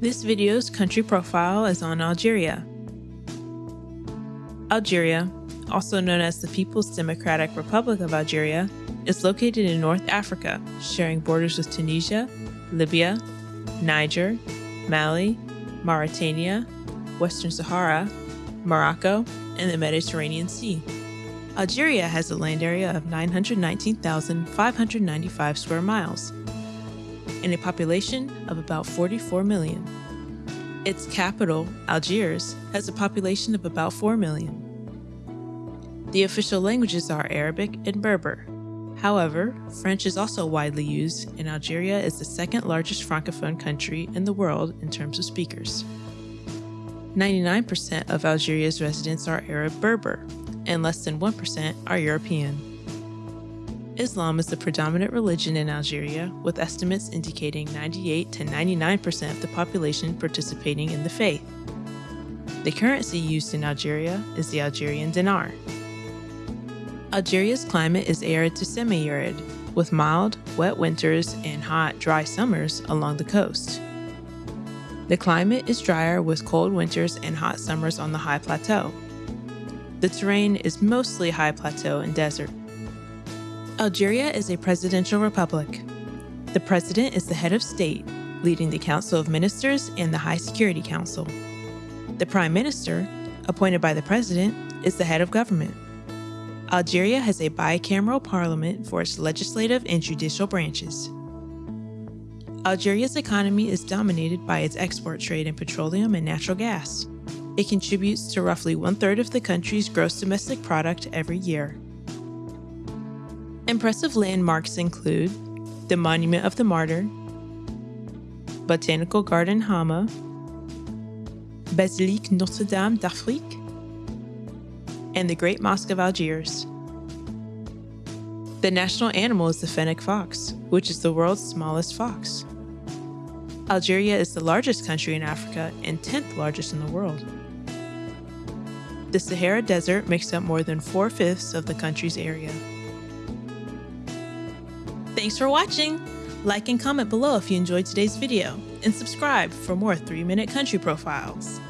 This video's country profile is on Algeria. Algeria, also known as the People's Democratic Republic of Algeria, is located in North Africa, sharing borders with Tunisia, Libya, Niger, Mali, Mauritania, Western Sahara, Morocco, and the Mediterranean Sea. Algeria has a land area of 919,595 square miles and a population of about 44 million. Its capital, Algiers, has a population of about 4 million. The official languages are Arabic and Berber. However, French is also widely used, and Algeria is the second largest Francophone country in the world in terms of speakers. 99% of Algeria's residents are Arab Berber, and less than 1% are European. Islam is the predominant religion in Algeria, with estimates indicating 98 to 99% of the population participating in the faith. The currency used in Algeria is the Algerian dinar. Algeria's climate is arid to semi-arid, with mild, wet winters and hot, dry summers along the coast. The climate is drier with cold winters and hot summers on the high plateau. The terrain is mostly high plateau and desert. Algeria is a presidential republic. The president is the head of state, leading the Council of Ministers and the High Security Council. The prime minister, appointed by the president, is the head of government. Algeria has a bicameral parliament for its legislative and judicial branches. Algeria's economy is dominated by its export trade in petroleum and natural gas. It contributes to roughly one third of the country's gross domestic product every year. Impressive landmarks include the Monument of the Martyr, Botanical Garden Hamma, Basilique Notre Dame d'Afrique, and the Great Mosque of Algiers. The national animal is the fennec fox, which is the world's smallest fox. Algeria is the largest country in Africa and 10th largest in the world. The Sahara Desert makes up more than four fifths of the country's area. Thanks for watching! Like and comment below if you enjoyed today's video, and subscribe for more 3 Minute Country Profiles.